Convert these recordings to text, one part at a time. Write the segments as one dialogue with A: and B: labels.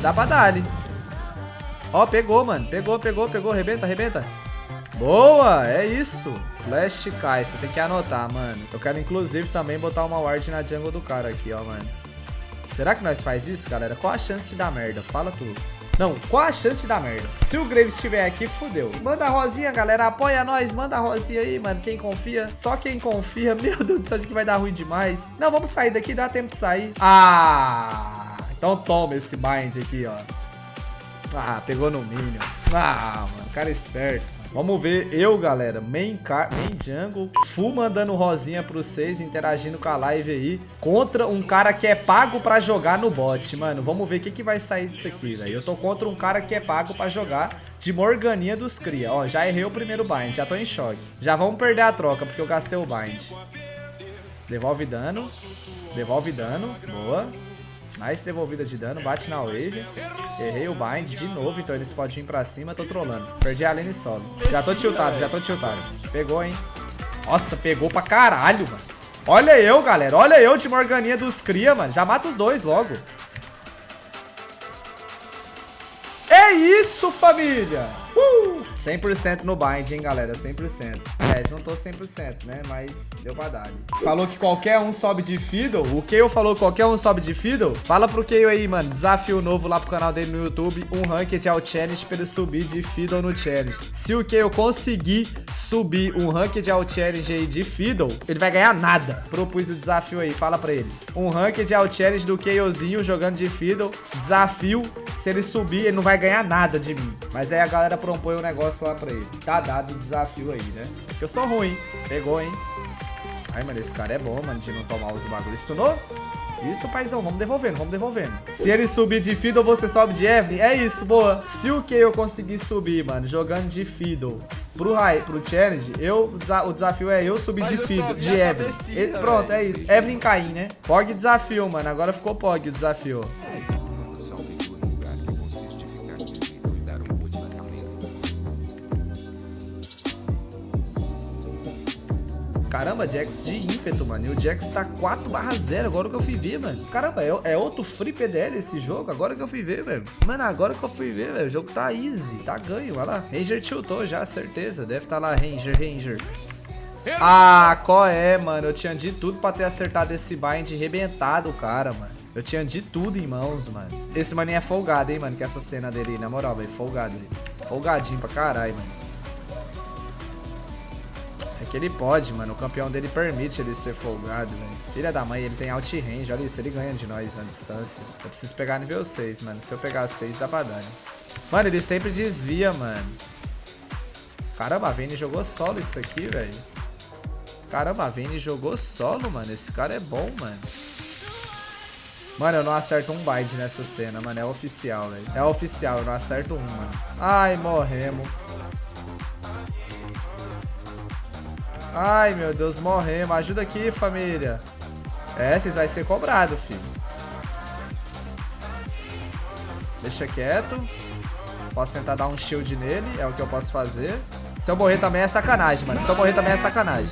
A: Dá pra dar ali. Ó, pegou, mano. Pegou, pegou, pegou. Rebenta, rebenta. Boa, é isso. Flash cai, você tem que anotar, mano. Eu quero, inclusive, também botar uma ward na jungle do cara aqui, ó, mano. Será que nós faz isso, galera? Qual a chance de dar merda? Fala tudo. Não, qual a chance de dar merda? Se o Graves estiver aqui, fudeu. Manda a rosinha, galera. Apoia nós. Manda a rosinha aí, mano. Quem confia. Só quem confia. Meu Deus do céu, isso aqui vai dar ruim demais. Não, vamos sair daqui. Dá tempo de sair. Ah... Então toma esse bind aqui, ó. Ah, pegou no minion. Ah, mano. Cara esperto. Vamos ver eu, galera, main, car main jungle, full mandando rosinha pra vocês, interagindo com a live aí, contra um cara que é pago pra jogar no bot, mano. Vamos ver o que, que vai sair disso aqui, velho. Eu tô contra um cara que é pago pra jogar de Morganinha dos Cria. Ó, já errei o primeiro bind, já tô em choque. Já vamos perder a troca, porque eu gastei o bind. Devolve dano, devolve dano, boa. Nice devolvida de dano, bate na wave. Errei o bind de novo, então eles podem vir pra cima, tô trolando. Perdi a lane solo. Já tô tiltado, já tô tiltado. Pegou, hein? Nossa, pegou pra caralho, mano. Olha eu, galera. Olha eu de Morganinha dos Cria, mano. Já mata os dois logo. É isso, família! Uh! 100% no bind, hein, galera? 100%. É, não tô 100%, né? Mas deu pra dar. Falou que qualquer um sobe de Fiddle. O Keio falou que qualquer um sobe de Fiddle. Fala pro Keio aí, mano. Desafio novo lá pro canal dele no YouTube. Um Ranked ao Challenge pra ele subir de Fiddle no Challenge. Se o Keio conseguir subir um Ranked ao Challenge aí de Fiddle, ele vai ganhar nada. Propus o desafio aí. Fala pra ele. Um Ranked ao Challenge do Keiozinho jogando de Fiddle. Desafio. Se ele subir, ele não vai ganhar nada de mim. Mas aí a galera propõe o um negócio lá pra ele. Tá dado o desafio aí, né? Porque eu sou ruim. Pegou, hein? Ai, mano, esse cara é bom, mano, de não tomar os bagulhos. Stunou? Isso, paizão, vamos devolvendo, vamos devolvendo. Se ele subir de Fiddle, você sobe de Evelyn? É isso, boa. Se o que eu conseguir subir, mano, jogando de Fiddle pro, high, pro Challenge, eu, o desafio é eu subir Mas de Fiddle, de Evelyn. pronto, é isso. Evelyn Caim, né? Pog desafio, mano. Agora ficou Pog o desafio. Caramba, Jax de ímpeto, mano. E o Jax tá 4 barra 0, agora que eu fui ver, mano. Caramba, é, é, outro free PDL esse jogo, agora que eu fui ver, velho. Mano, agora que eu fui ver, velho. O jogo tá easy, tá ganho, olha lá. Ranger tiltou já, certeza. Deve tá lá, Ranger, Ranger. Ah, qual é, mano? Eu tinha de tudo pra ter acertado esse bind rebentado, cara, mano. Eu tinha de tudo em mãos, mano. Esse maninho é folgado, hein, mano, que essa cena dele, na moral, velho, folgado. Folgadinho pra caralho, mano que ele pode, mano. O campeão dele permite ele ser folgado, velho. Filha da mãe, ele tem alt range. Olha isso, ele ganha de nós na distância. Eu preciso pegar nível 6, mano. Se eu pegar 6, dá pra dar? Mano, ele sempre desvia, mano. Caramba, a Vayne jogou solo isso aqui, velho. Caramba, a Vayne jogou solo, mano. Esse cara é bom, mano. Mano, eu não acerto um bind nessa cena, mano. É oficial, velho. É oficial, eu não acerto um, mano. Ai, morremos. Ai, meu Deus, morremos. Ajuda aqui, família. É, vocês vai ser cobrado, filho. Deixa quieto. Posso tentar dar um shield nele, é o que eu posso fazer. Se eu morrer também é sacanagem, mano. Se eu morrer também é sacanagem.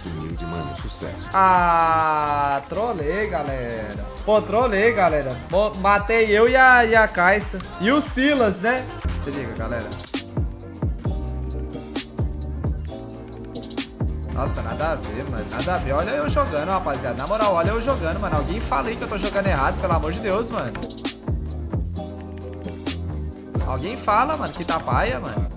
A: Ah, trolei, galera. Pô, trolei, galera. matei eu e a, e a Caixa. E o Silas, né? Se liga, galera. Nossa, nada a ver, mano. Nada a ver. Olha eu jogando, rapaziada. Na moral, olha eu jogando, mano. Alguém fala aí que eu tô jogando errado, pelo amor de Deus, mano. Alguém fala, mano, que tá paia, mano.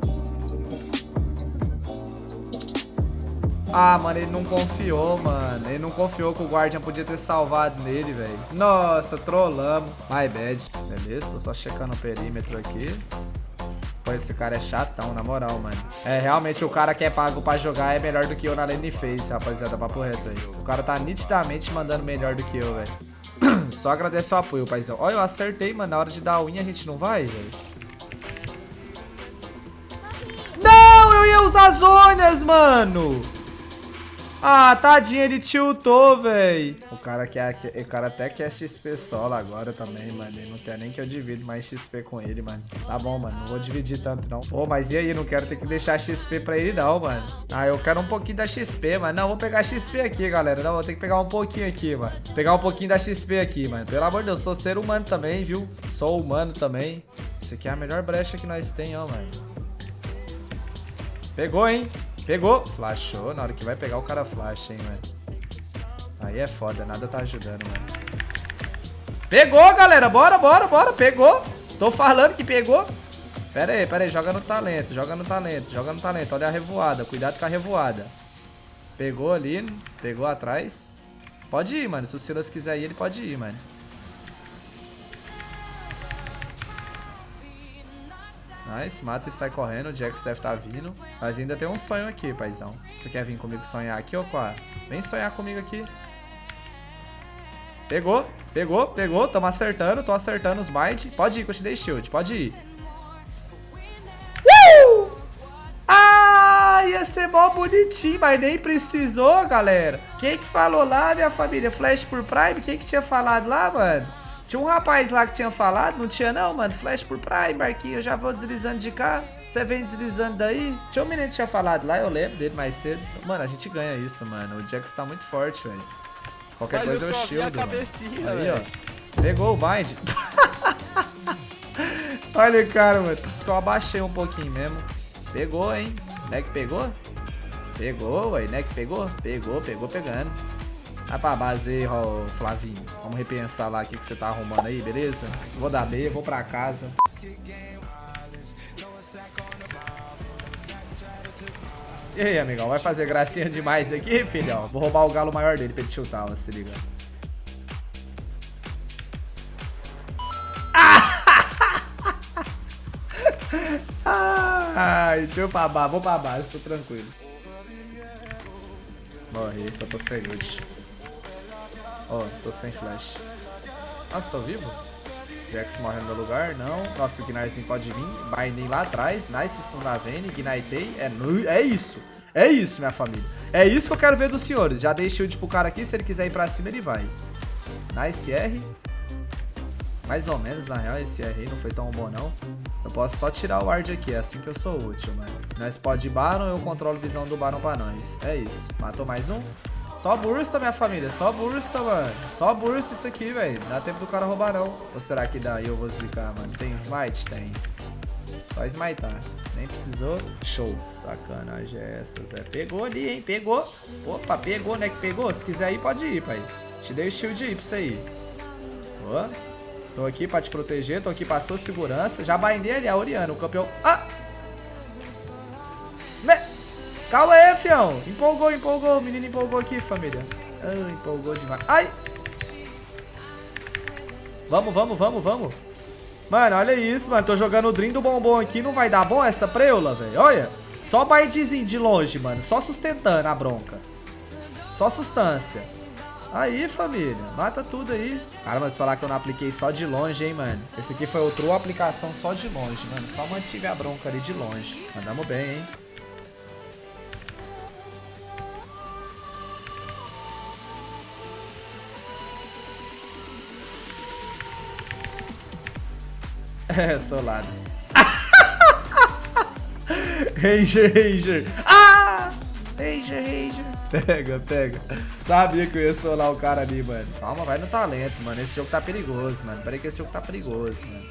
A: Ah, mano, ele não confiou, mano. Ele não confiou que o Guardian podia ter salvado nele, velho. Nossa, trollamos. My bad. Beleza, tô só checando o perímetro aqui. Pô, esse cara é chatão, na moral, mano. É, realmente o cara que é pago pra jogar é melhor do que eu na lane face, rapaziada. Papo reto aí. O cara tá nitidamente mandando melhor do que eu, velho. Só agradeço o apoio, paizão. Olha, eu acertei, mano. Na hora de dar a unha a gente não vai, velho. Não, eu ia usar zonas, mano. Ah, tadinho, ele tiltou, véi. O cara quer, o cara até quer XP solo agora também, mano. Ele não quer nem que eu divida mais XP com ele, mano. Tá bom, mano. Não vou dividir tanto, não. Pô, mas e aí? Não quero ter que deixar XP pra ele, não, mano. Ah, eu quero um pouquinho da XP, mano. Não, vou pegar XP aqui, galera. Não, vou ter que pegar um pouquinho aqui, mano. Pegar um pouquinho da XP aqui, mano. Pelo amor de Deus, sou ser humano também, viu? Sou humano também. Isso aqui é a melhor brecha que nós tem, ó, mano. Pegou, hein? Pegou. Flashou. Na hora que vai pegar, o cara flash, hein, mano. Aí é foda. Nada tá ajudando, mano. Pegou, galera. Bora, bora, bora. Pegou. Tô falando que pegou. Pera aí, pera aí. Joga no talento. Joga no talento. Joga no talento. Olha a revoada. Cuidado com a revoada. Pegou ali. Pegou atrás. Pode ir, mano. Se o Silas quiser ir, ele pode ir, mano. Nice, mata e sai correndo, o Jax deve estar tá vindo. Mas ainda tem um sonho aqui, paizão. Você quer vir comigo sonhar aqui, ou qual? Vem sonhar comigo aqui. Pegou, pegou, pegou. Tamo acertando, tô acertando os bites. Pode ir, que eu te dei shield, pode ir. Uh! Ah, ia ser mó bonitinho, mas nem precisou, galera. Quem que falou lá, minha família? Flash por Prime? Quem que tinha falado lá, mano? Tinha um rapaz lá que tinha falado, não tinha não, mano. Flash por Prime, Marquinhos, eu já vou deslizando de cá. Você vem deslizando daí. Tinha um menino que tinha falado lá, eu lembro dele mais cedo. Mano, a gente ganha isso, mano. O Jax tá muito forte, velho. Qualquer Mas coisa eu, shield, mano. Aí, véio. ó. Pegou o bind. Olha, cara, mano. Eu abaixei um pouquinho mesmo. Pegou, hein? Neck pegou? Pegou, ué. Neck pegou? Pegou, pegou pegando. Vai pra base aí, Flavinho. Vamos repensar lá o que, que você tá arrumando aí, beleza? Vou dar B, vou pra casa. E aí, amigão, vai fazer gracinha demais aqui, filhão? Vou roubar o galo maior dele pra ele chutar, ó, se liga. Ai, deixa eu base, vou base, tô tranquilo. Morri, tô sem ult. Ó, oh, tô sem flash. Nossa, tô vivo? Jax morre no meu lugar, não. Nossa, o Gnarzinho pode vir. Binding lá atrás. Nice stun da Vayne. Ignitei. É, é isso. É isso, minha família. É isso que eu quero ver dos senhores. Já dei shield pro cara aqui. Se ele quiser ir pra cima, ele vai. Nice R. Mais ou menos, na real, esse R aí não foi tão bom, não. Eu posso só tirar o ward aqui, é assim que eu sou útil, mano. Nós pode ir Baron, eu controlo visão do Baron pra nós. É isso. Matou mais um. Só bursta, minha família. Só bursta, mano. Só bursta isso aqui, velho. Dá tempo do cara roubar, não. Ou será que dá e eu vou zicar, mano? Tem smite? Tem. Só smitar. Nem precisou. Show. Sacanagem é essa, Zé. Pegou ali, hein? Pegou. Opa, pegou, né? Que pegou? Se quiser ir, pode ir, pai. Te dei o shield aí pra você ir. Ó. Tô aqui pra te proteger. Tô aqui pra sua segurança. Já bindei ali a Oriana, o campeão... Ah! Calma aí, fião. Empolgou, empolgou. O menino empolgou aqui, família. Ah, empolgou demais. Ai! Vamos, vamos, vamos, vamos. Mano, olha isso, mano. Tô jogando o Dream do bombom aqui. Não vai dar bom essa preula, velho. Olha. Só baitzinho de longe, mano. Só sustentando a bronca. Só sustância. Aí, família. Mata tudo aí. Cara, mas falar que eu não apliquei só de longe, hein, mano. Esse aqui foi outra aplicação só de longe, mano. Só mantive a bronca ali de longe. Mandamos bem, hein. É, solado. Ranger, Ranger. Ah! Ranger, Ranger. Pega, pega. Sabia que eu ia solar o cara ali, mano. Calma, vai no talento, mano. Esse jogo tá perigoso, mano. Peraí que esse jogo tá perigoso, mano.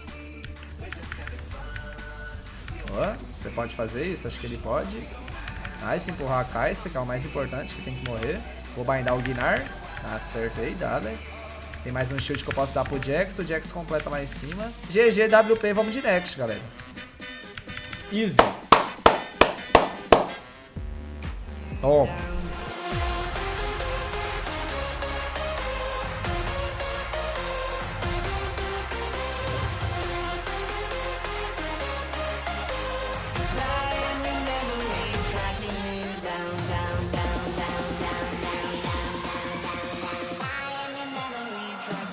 A: Ó, você pode fazer isso? Acho que ele pode. Nice, empurrar a Kai'Sa, que é o mais importante, que tem que morrer. Vou bindar o Guinar. Acertei, dá, velho. Tem mais um shield que eu posso dar pro Jax. O Jax completa lá em cima. GG, WP, vamos de next, galera. Easy. Toma.